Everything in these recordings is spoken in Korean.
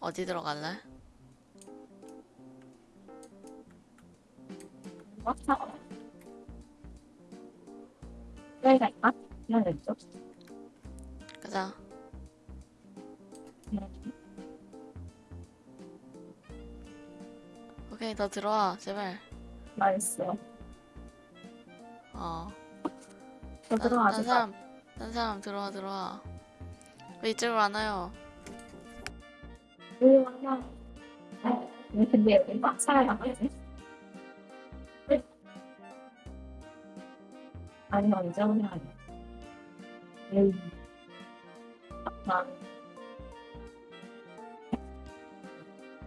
어디 들어갈래? 가자. 오케이, 너 들어와, 제발. 맛있어. 어. 저 딴, 들어가자. 딴 사람, 딴 사람 들어와, 들어와. 왜 이쪽으로 안 와요? 근데 여기 꽉 되지? 아니, 언제 오냐. 에이. 아.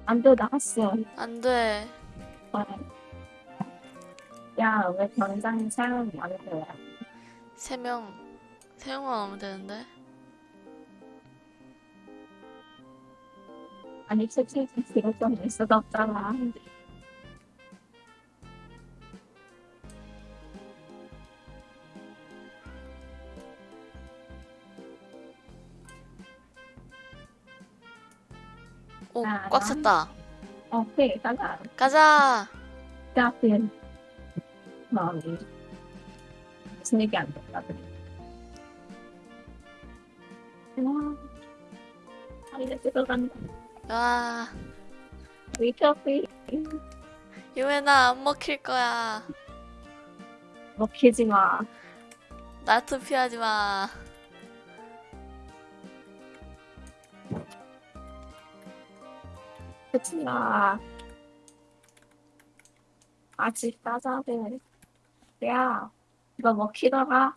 안 돼, 나갔어. 안 돼. 어. 야, 왜 당장 사람이 안 돼? 세 명, 세 명만 오면 되는데? 아니, 솔직히 그럴 좀 있어도 없잖아. 오, 아, 꽉 나- 찼다. 오케이, 가자. 가자! 짜핀. 마음이. 무슨 얘기 안 됐다, 그래. 와. 아, 이제 들어간다. 와, 위커피. 유엔아, 안 먹힐 거야. 먹히지 마. 나 투표하지 마. 그치 마. 아직 따자해. 야, 이거 먹히더라.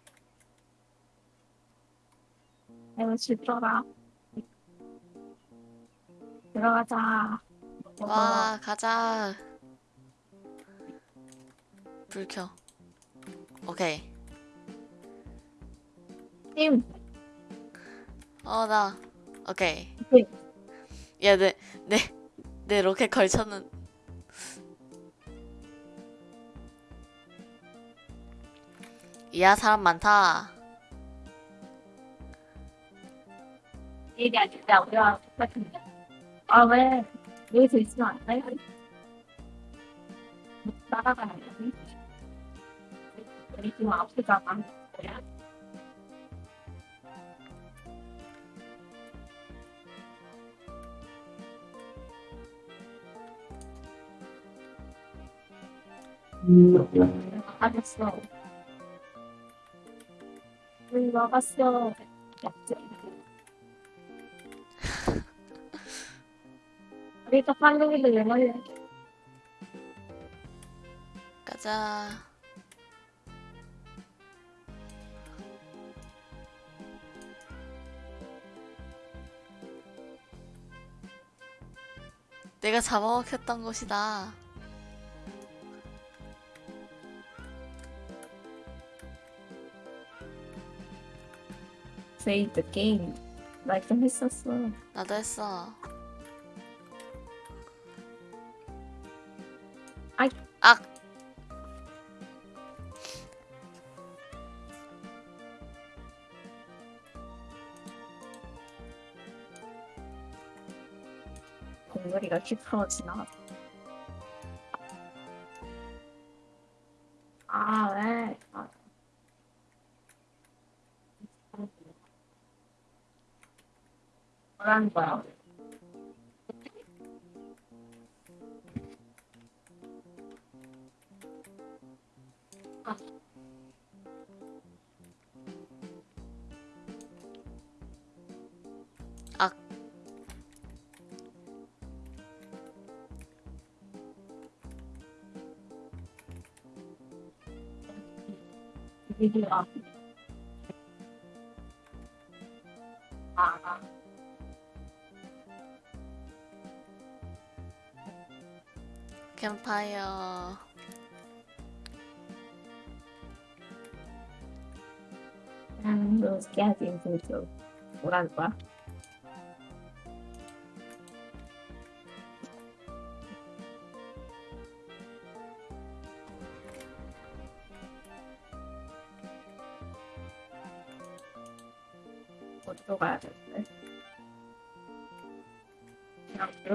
이거 질더라. 들어가자. 와, 가자. 불 켜. 오케이. 팀. 어, 나. 오케이. 오케이. 야, 내, 내, 내 로켓 걸쳐는. 이야, 사람 많다. 일이 아닌데 우리가 똑같은데. 아 왜? 여기서 있으 로우도 왜 걸려? 가자. 내가 잡아먹혔던 곳이다. Save the game. 나좀 했었어. 나도 했어. 공놀이가 휘파워 지나갔어. 아, 왜? 아. 뭐라는 거야? 비디오. 아. 캠파이어. 음, 너 깨진 소주. 뭐라는 거야?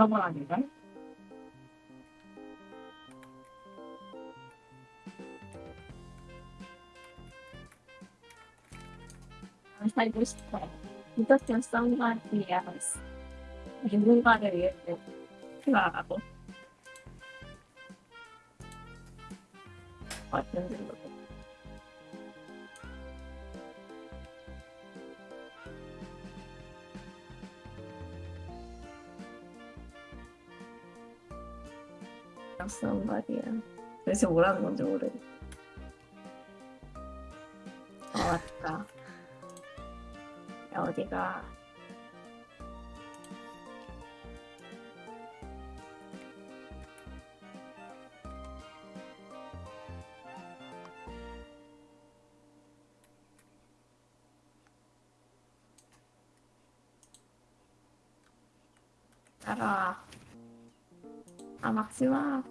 그냥 불러보라니까. 아, 살고 싶 정도. somebody야. 그래서 뭐라는 건지 모르겠어. 어, 맞다. 야, 어디가? 따라와. 아, 막지 마.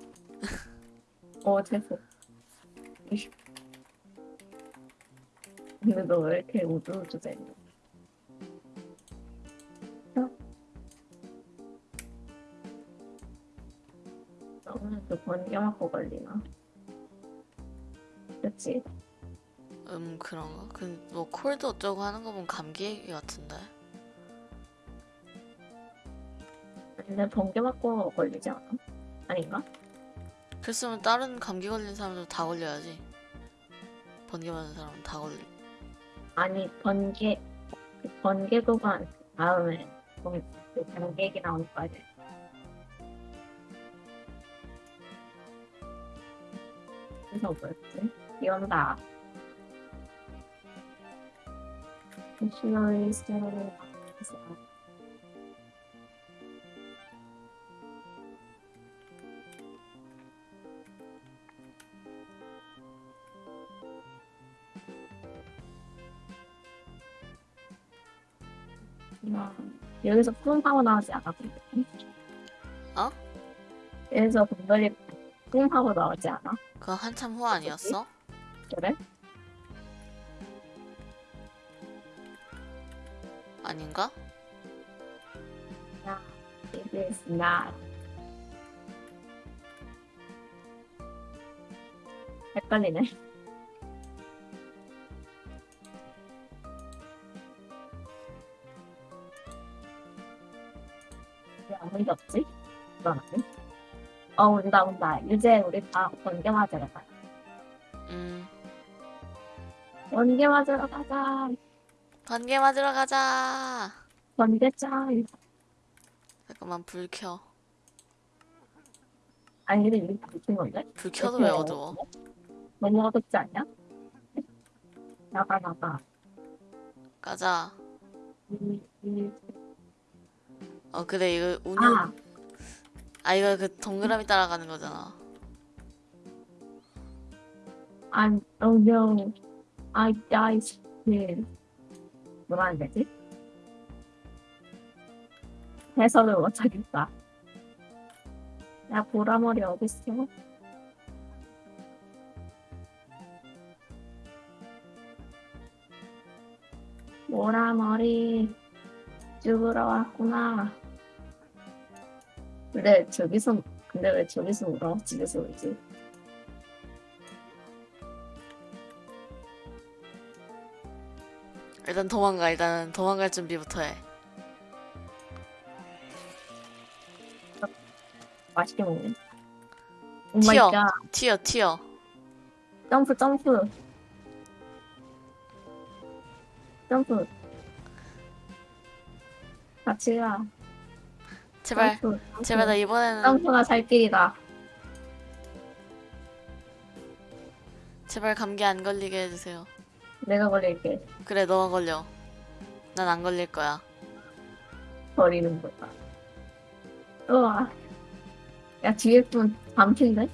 어, 됐어. 근데 너 왜 이렇게 우주우주대? 어? 너는 그 번개 맞고 걸리나? 그치? 음 그런가? 그뭐 콜드 어쩌고 하는 거 보면 감기 얘기 같은데. 근데 번개 맞고 걸리지 않아? 아닌가? 그랬으면 다른 감기 걸린 사람들 다 걸려야지. 번개 맞은 사람은 다 걸리. 아니 번개 그 번개 구간 다음에 번개 얘기 거 아니야? 그래서 뭐였지? 비 온다. Missionary Story. 아, 여기서 뿜 하고 나오지 않아? 어? 여기서 분별이 뿜 하고 나오지 않아? 그거 한참 후 아니었어? 그래? 아닌가? It is not. 헷갈리네. 없지? 불안하네. 어, 온다, 온다. 이제 우리 다 번개 맞으러 가자. 음 번개 맞으러 가자. 번개 맞으러 가자. 번개 짱. 잠깐만 불 켜. 아니, 근데 이게 무슨 건데? 불 켜도 왜 어두워? 너무 어둡지 않냐? 나가, 나가. 가자. 이, 이, 어 그래 이거 운영. 아, 아 이거 그 동그라미 따라가는 거잖아. I'm, oh no. I died here. 뭐라 하는 되지? 해설을 못하겠다. 야, 보라머리 어딨어? 보라머리 죽으러 왔구나. 근데 저기서, 근데 왜 저기서 울어? 집에서 울지? 일단 도망가. 일단 도망갈 준비부터 해. 맛있게 먹네. 튀어. 갓. 튀어 튀어. 점프 점프 점프 같이 가 제발 점프, 제발 나 이번에는 점프가 살 길이다 제발 감기 안 걸리게 해주세요. 내가 걸릴게 그래 너가 걸려. 난 안 걸릴 거야. 버리는 거다 우와 야 뒤에 분 밤핀데?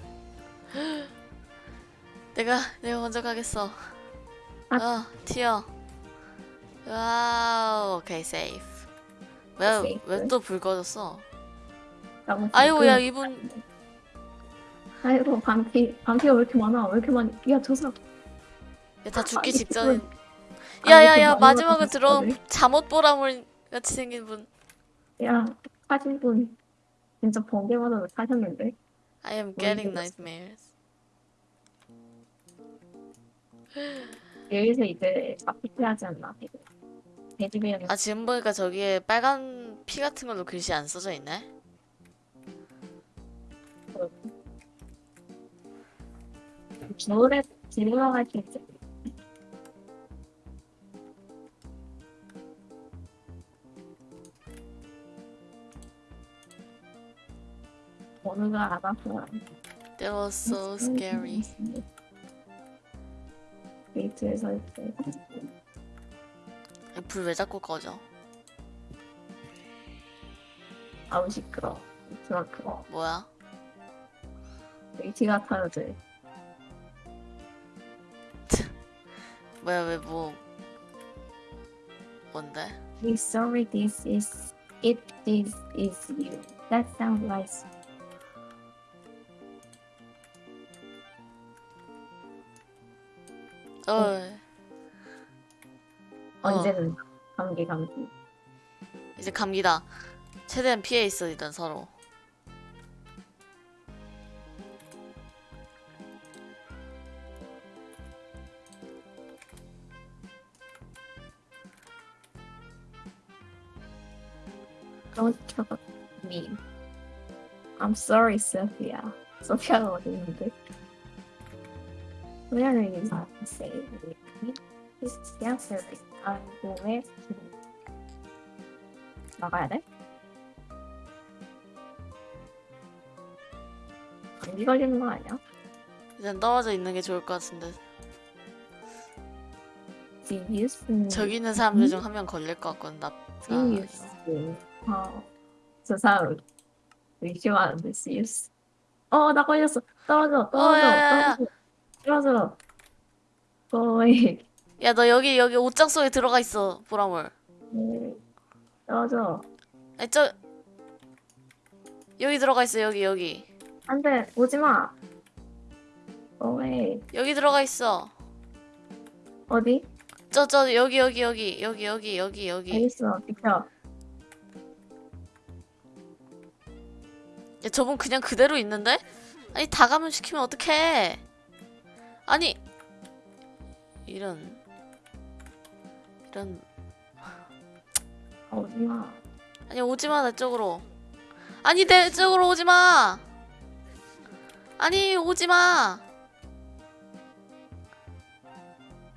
내가 내가 먼저 가겠어. 아. 어 튀어. 와우 오케이 세이프. 왜 왜 또 불 꺼졌어? 아이고 그- 야 이분 아이고 밤피 밤피가 왜 이렇게 많아 왜 이렇게 많이 야저 사람 야, 다 죽기 아니, 그 야야야 많이 마지막으로 들어온. 잠옷 보라물 같이 생긴 분. 야 사진 분 진짜 번개마다 사셨는데? I am 뭐 getting nightmares. 여기서 이제 아프게 하지 않나? 아 지금 보니까 저기에 빨간 피 같은 걸로 글씨 안 써져 있네. 겨울에 질문할 수 있지. 어느가 알아서 That was so scary. 데이트에서 이제 불 왜 자꾸 꺼져? 아우 시끄러. 트라크 뭐야? 데이트 같아요, 제. 뭐야 왜 뭐? 뭔데? We sorry this is it this is you. That sounds like 어. 어. 언제는 감기 감기. 이제 감기다. 최대한 피해 있어 일단 서로. Don't talk me. I'm sorry, Sophia. 소피아가 어디 있는데? Where is say me? This answer to 나가야 돼? 감기 걸리는 거 아니야? 일단 떨어져 있는 게 좋을 것 같은데. Serious? 저기 있는 사람들 중 한 명 걸릴 것 같거든. 나. Serious? 어, 저 사람 의심하는데 Serious? 어, 나 걸렸어. 떨어져, 떨어져, 야, 야, 야. 떨어져. 떨어져. 거의 야 너 여기 여기 옷장 속에 들어가 있어 보라물. 떨어져. 아니 저 여기 들어가 있어 여기 여기 안돼, 오지 마. 거의 여기 들어가 있어. 어디? 저 저 여기 여기 여기 여기 여기 여기 여기. 있어. 비켜. 야 저분 그냥 그대로 있는데? 아니 다 감염시키면 어떡해 아니 이런 이런 아, 오지 마. 아니 오지마 내 쪽으로. 아니 내 쪽으로 오지마! 아니 오지마!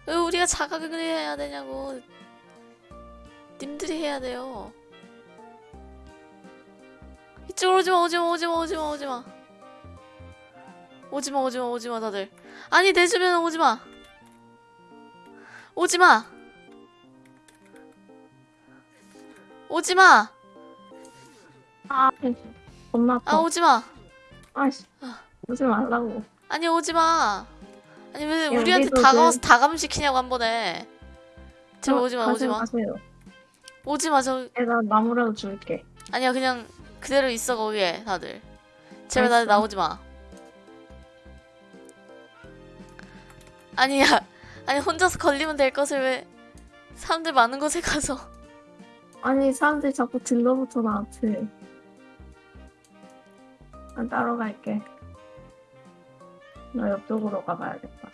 왜 우리가 자각을 해야 되냐고. 님들이 해야 돼요. 이쪽으로 오지마 오지마 오지마 오지마 오지마. 오지마 오지마 오지마 다들. 아니 내 주변에 오지마. 오지마 오지마 아, 아 아파. 오지마 아씨, 아. 오지 말라고. 아니 오지마 아니 왜 야, 우리한테 다가와서 그- 다 감시키냐고 한 번에 제발 오지마 가지 오지마 마세요. 오지마 저 내가 나무라도 줄게. 아니야 그냥 그대로 있어 거기에 다들 제발 알았어. 나오지마 아니야 아니 혼자서 걸리면 될 것을 왜 사람들 많은 곳에 가서 아니, 사람들이 자꾸 들러붙어 나한테. 난 따로 갈게. 나 옆쪽으로 가봐야겠다.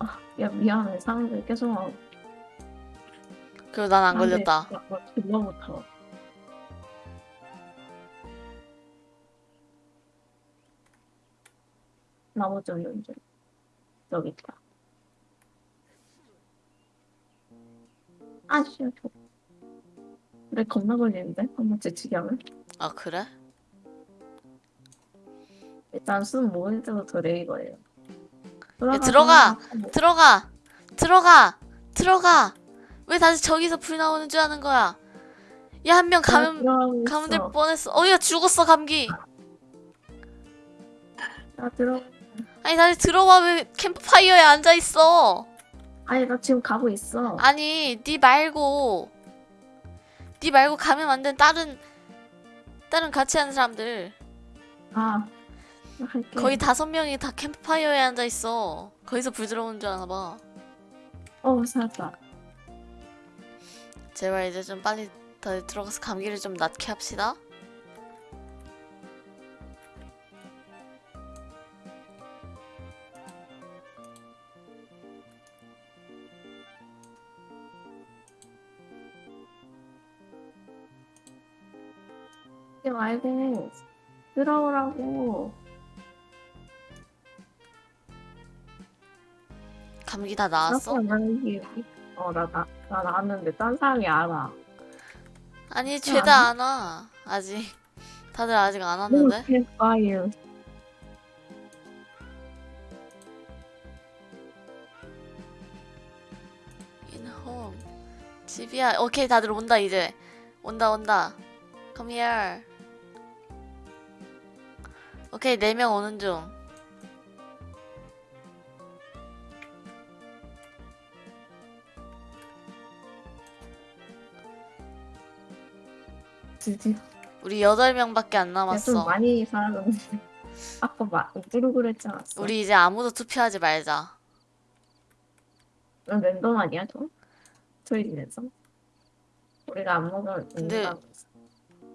아, 야, 미안해. 사람들이 계속 막 그리고 난안 걸렸다 들러붙어. 좀 연주. 저기 있다. 아, 씨. 저... 그래, 겁나 걸리는데? 한번 재치기 하면? 아 그래? 일단 숨 모을 때부터 레이거예요. 야, 들어가! 들어가 들어가 들어가 왜 다시 저기서 불 나오는 줄 아는 거야 야 한 명 감염 감염될 뻔했어 어야 죽었어 감기 나 들어. 아니 다시 들어와 왜 캠프파이어에 앉아 있어 아니 나 지금 가고 있어. 아니 니 말고 니 말고 감염 안된 다른 다른 같이 하는 사람들 아, 나 할게. 거의 다섯 명이 다 캠프파이어에 앉아 있어 거기서 불 들어오는 줄 아나 봐 어 살았다. 제발 이제 좀 빨리 다들 들어가서 감기를 좀 낫게 합시다 들어오라고. 감기 다 나았어? 어나 나 나 나왔는데 딴 사람이 알아. 아니 죄다 안 와. 아직 다들 아직 안 왔는데. Home. 집이야. 오케이 다들 온다 이제. 온다 온다. Come here. 오케이 네명 오는 중. 드디어. 우리 여덟 명밖에 안 야, 좀 남았어. 많이 사라졌는데. 아까 막 누르고 그랬지 않았어? 우리 이제 아무도 투표하지 말자. 넌 랜덤 아니야, 저? 트윗에서? 우리가 안 먹으면 근데.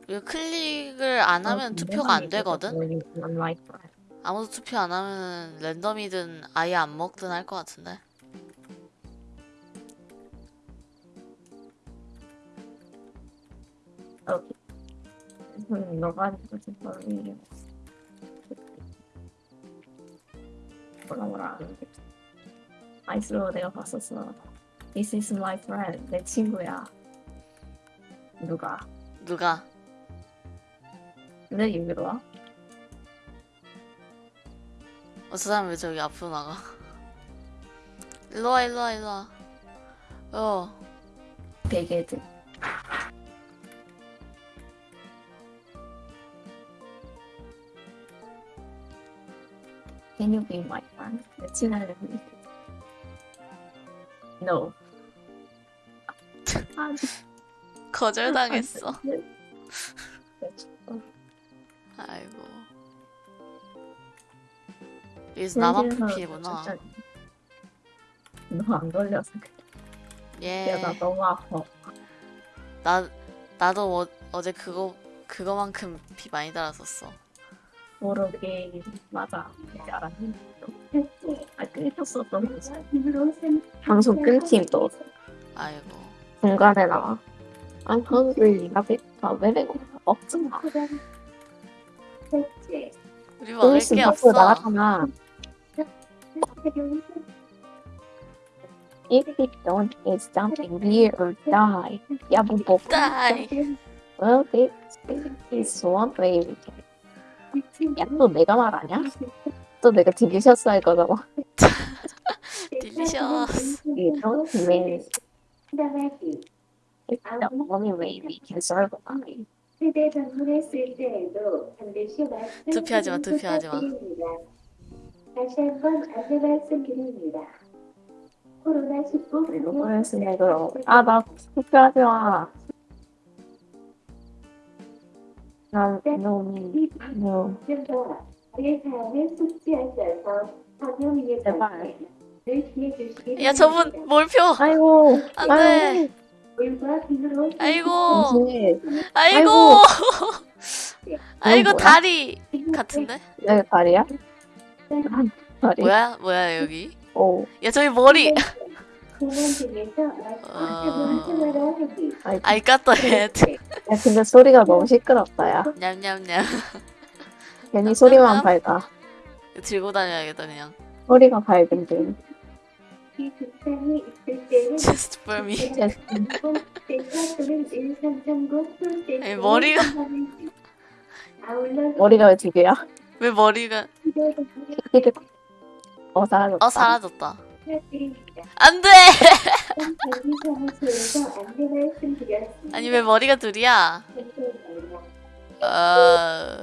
이거 클릭을 안 어, 하면 투표가 안 되거든. 아무도 투표 안 하면 랜덤이든 아예 안 먹든 할 것 같은데. 너가. 뭐라 뭐라 하는데. 아이스로 내가 봤었어. This is my friend. 내 친구야. 누가? 누가? 왜 여기로 와? 어, 저 사람 왜 저기 앞으로 나가? 일로와, 일로와, 일로와. 어, 베개들. Can you be my friend? 내 친구를 No. 아, 거절당했어. 네. 아이고. 여기서 나만 풀피구나. 너 안 걸려서 그래. 예. 야, 나 너무 아파. 나, 나도 어, 어제 그거, 그거만큼 피 많이 달았었어. 모르게 맞아. 이제 알았니? 아 끊겼었던 거지. 방송 끊김 또 아이고. 중간에 나와. I'm hungry. 나 배고파. 왜 배고파? 없잖아. 우리 좀 먹을 있으면 게 밖으로 없어. 나갔잖아. If it don't eat something, we or die. 야, 뭐 뭐. Die. Well, it is one way we can. 야, 또 내가 말하냐? 또 내가 딜리셔스 할 거잖아. 딜리셔스. You don't mean it's the only way we can survive. 투표하지 마, 투표하지 마. 다시 한번 안내 말씀드립니다. 코로나19 이거 보냈으면 그럼. 아, 나 투표하지 마. 난 너무, 너무. 제발. 야, 저분 몰표. 아이고, 안 돼. 아이고. 아이고. 아이고? 다리 같은데? 내 다리야? 다리? 뭐야? 뭐야, 여기? 오, 야, 저기 머리. 어. 하기 아이, the head. 야, 근데 소리가 너무 시끄럽다, 야. 냠냠냠. 괜히 소리만 밝아. 들고 다녀야겠다, 그냥. 소리가 밝은데. 이 증상이 있을 때는 Just for me. 아니, 머리가- 머리가 왜 두 개야? 왜 머리가. 어, 사라졌다. 어, 사라졌다. 안 돼! 아니, 왜 머리가 둘이야? 어.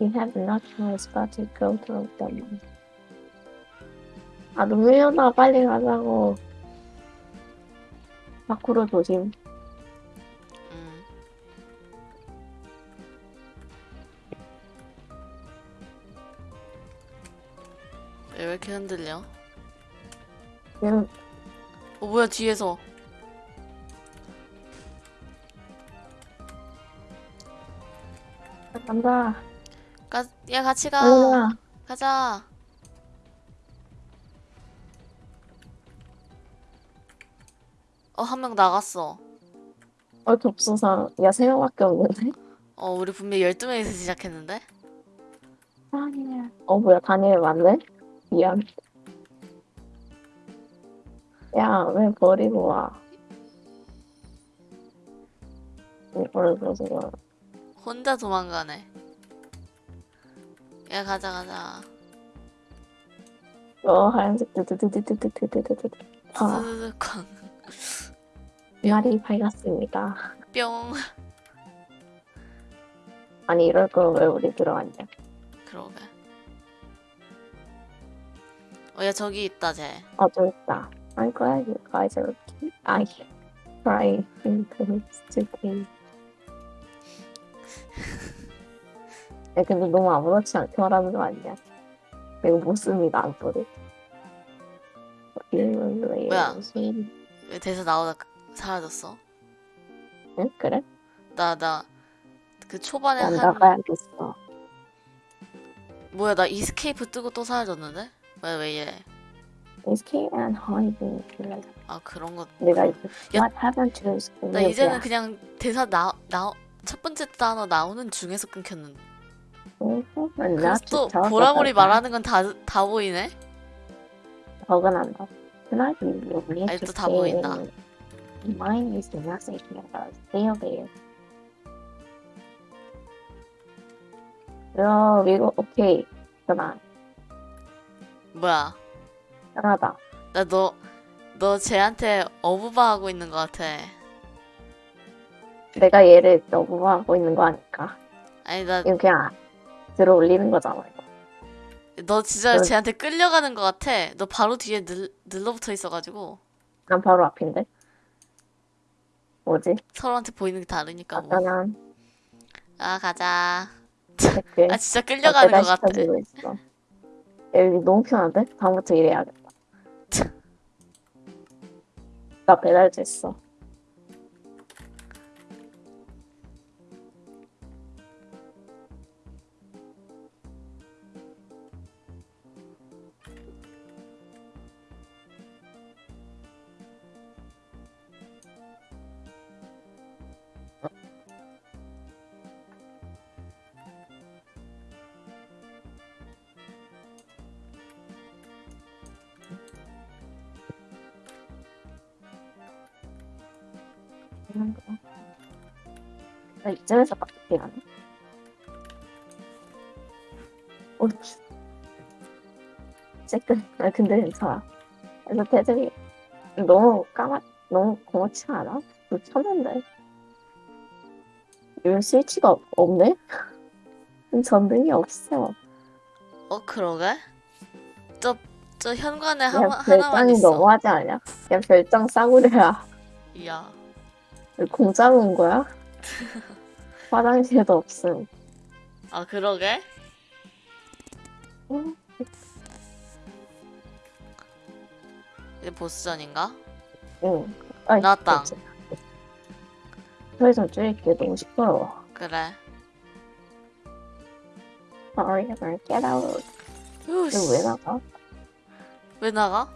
You. Have no choice but to go to them. 아, 눈물 나다 빨리 가자고. 밖으로 조심. 음. 왜 이렇게 흔들려? 그냥 어, 뭐야, 뒤에서. 간다. 가, 야, 같이 가. 가. 가자. 어, 한 명 나갔어. 어, 겹수상. 야, 세 명밖에 없는데? 어, 우리 분명히 12명에서 시작했는데? 다니엘. 어, 뭐야, 다니엘 맞네? 미안. 야, 왜 버리고 와? 이거를 가지고. 혼자 도망가네. 야, 가자, 가자. 어, 하얀색 드드드드드드드드드. 아, 광. 날이 밝았습니다. 뿅. 아니, 이럴 거면 왜 우리 들어갔냐? 그러게. 어, 야, 저기 있다, 쟤. 어, 좀 있다. I'm glad you guys are okay. I try into stupid. 야, 근데 너무 아무렇지 않게 말하는 거 아니야? 이거 못 씁니다, 안 써도. 뭐야? 왜 대사 나오다 그- 사라졌어? 응? 그래? 나, 나, 그 초반에 난 한, 나가야겠어. 뭐야, 나 이스케이프 뜨고 또 사라졌는데? 왜, 왜 이래? Escape and hiding. 아, 그런 거. 내가 야, What happened to? 나 이제는 그냥 대사 나, 나, 첫 번째 단어 나오는 중에서 끊겼는데. 또 보라보리 말하는 건 다, 다 보이네? Tonight we will need 아니, to 또다 보인다. Mine is the message about stay away. 야, 이거 오케이. 그만. 뭐야. 편하다. 나 너, 너 쟤한테 어부바 하고 있는 것 같아. 내가 얘를 너무 하고 있는 거 아닐까? 아니, 나, 이거 그냥 들어 올리는 거잖아. 이거. 너 진짜 넌- 쟤한테 끌려가는 것 같아. 너 바로 뒤에 늘, 늘러붙어 있어가지고. 난 바로 앞인데. 뭐지? 서로한테 보이는 게 다르니까 뭐. 아까난 아, 가자. 아, 진짜 끌려가는 것 같아. 있어. 야, 여기 너무 편한데? 다음부터 이래야겠다. 나 배달됐어. 해. 옳지. 쬐끔. 아, 근데 괜찮아. 그래서 대들이 너무 까맣, 너무 고맙지 않아? 불 쳤는데. 여기 스위치가 없- 없네? 전등이 없어. 어, 그러게? 저, 저 현관에 하나, 하나만 별장이 있어. 너무하지 않냐? 야, 별장 싸구려야. 이야. 공짜로 온 거야? 화장실도 없음. 아, 그러게? 응. 이제 보스전인가? 응. 아이, 나왔다. 그렇지. 소리 좀 줄일게. 너무 시끄러워. 그래. Sorry, I'm get out. 이거 왜 나가? 왜 나가?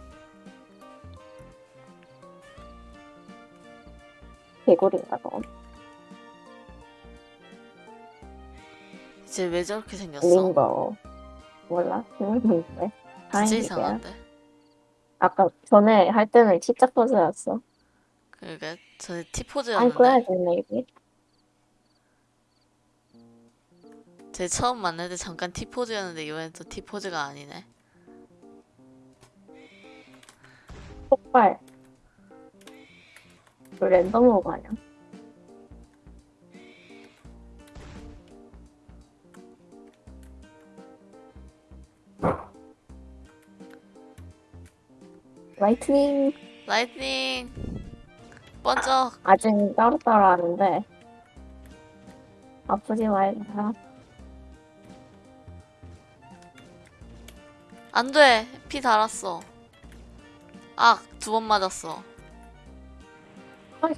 개구리인가 너? 이제 왜 저렇게 생겼어? 림버. 몰라? 모르겠는데. 진짜. 이상한데? 아까 전에 할 때는 진짜 퍼즐였어. 그러게. 전에 glad you made it. 제 처음 만날 때 잠깐 티포즈였는데 이번엔 또 티포즈가 아니네. 폭발. 그 랜덤 로그 아 라이트닝 라이트닝! 번쩍! 아직 따로따로 하는데 아프지 말자 안 돼! 피 달았어. 아, 두번 맞았어. 아이.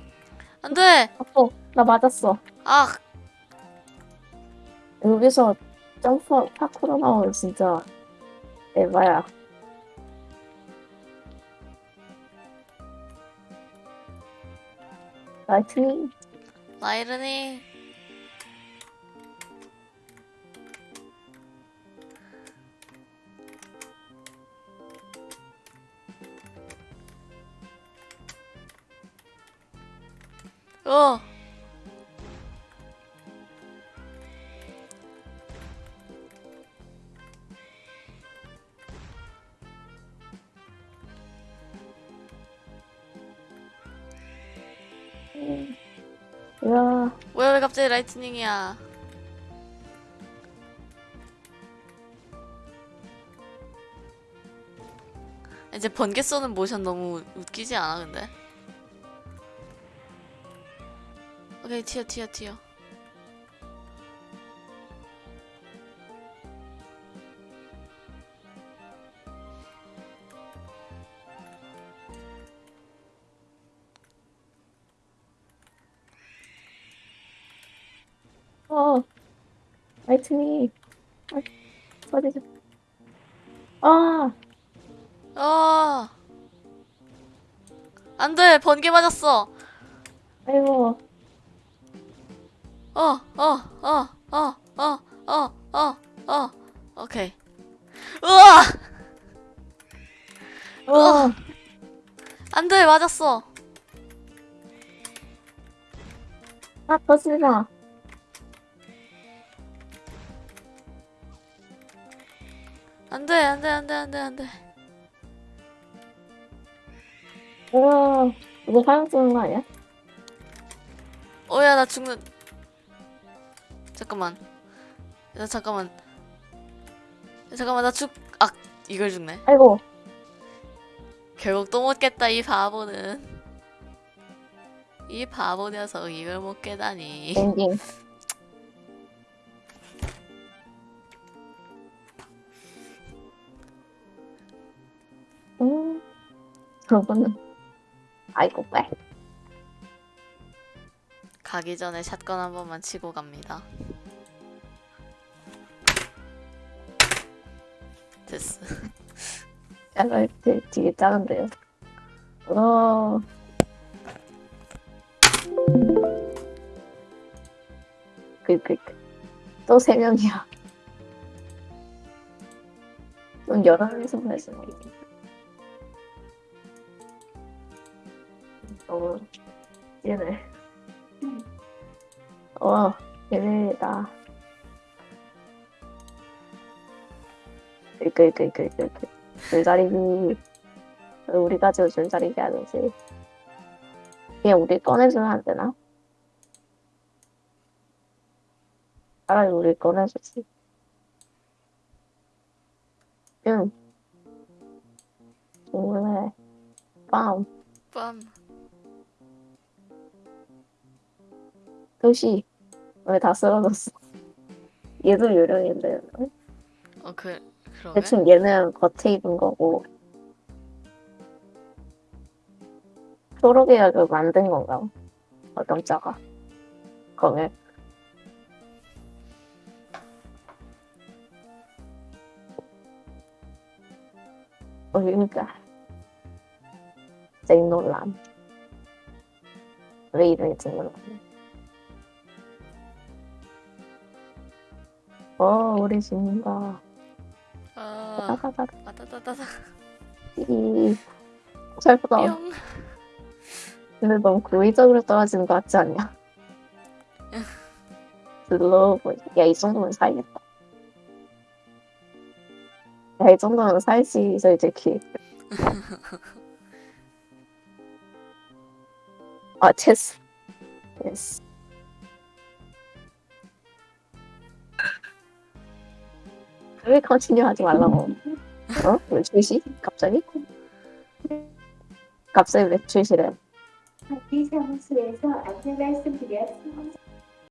안 돼! 아파 나 맞았어 아, 여기서 점프 파쿠로 나오면 진짜 Et voilà. Lightning. Lightning. Oh. 갑자기 라이트닝이야? 이제 번개 쏘는 모션 너무 웃기지 않아 근데? 오케이 튀어 튀어 튀어 어. 라이트닝. 아, 써지죠. 아. 아. 안 돼. 번개 맞았어. 아이고. 어, 어, 어, 어, 어, 어, 어, 어. 오케이. 우와! 우와! 안 돼, 맞았어. 아, 터지다. 안돼 안돼 안돼 안돼 안돼. 와, 이거 화염 쏘는 거 아니야? 어야 나 죽는. 잠깐만. 야 잠깐만. 야, 잠깐만 나죽아 이걸 죽네. 아이고, 결국 또 못 깼다 이 바보는. 이 바보 녀석 이걸 못 깨다니 저거는, 아이고, 빨. 가기 전에 샷건 한 번만 치고 갑니다 됐어 야, 라이트 되게 작은데요. 어. 그, 그, 그. 또 세 명이야. 좀 여러 명이서 보냈으면 좋겠 다. 너무, 얘네. 어, 얘네다. 그, 그, 그, 그, 그, 그. 줄다리기. 우리 가지고 줄다리기 하듯이. 얘 우리 꺼내주면 안 되나? 차라리 우리 꺼내주지. 응. 원래, 빰, 빰 도시. 왜 다 쓰러졌어? 얘도 요령인데. 어, 그, 그러게? 대충 얘는 겉에 입은 거고. 초록이가 그 만든 건가? 어떤 자가? 거기. 어, 그러니까. 쟁놀람. 왜 이름이 쟁놀람? 어, 우리 집인가. 아, 따다다다. 아따따따따. 이 살보다 뿅. 근데 너무 고의적으로 떨어지는 것 같지 않냐? slow 야이 정도면 살겠다 야 이 정도면 살지 솔직히 아 체스 체스 왜 컨티뉴 하지 말라고 어? 왜 출시? 갑자기? 갑자기 왜 출시래? 학기 사무소에서 안내 말씀드렸습니다.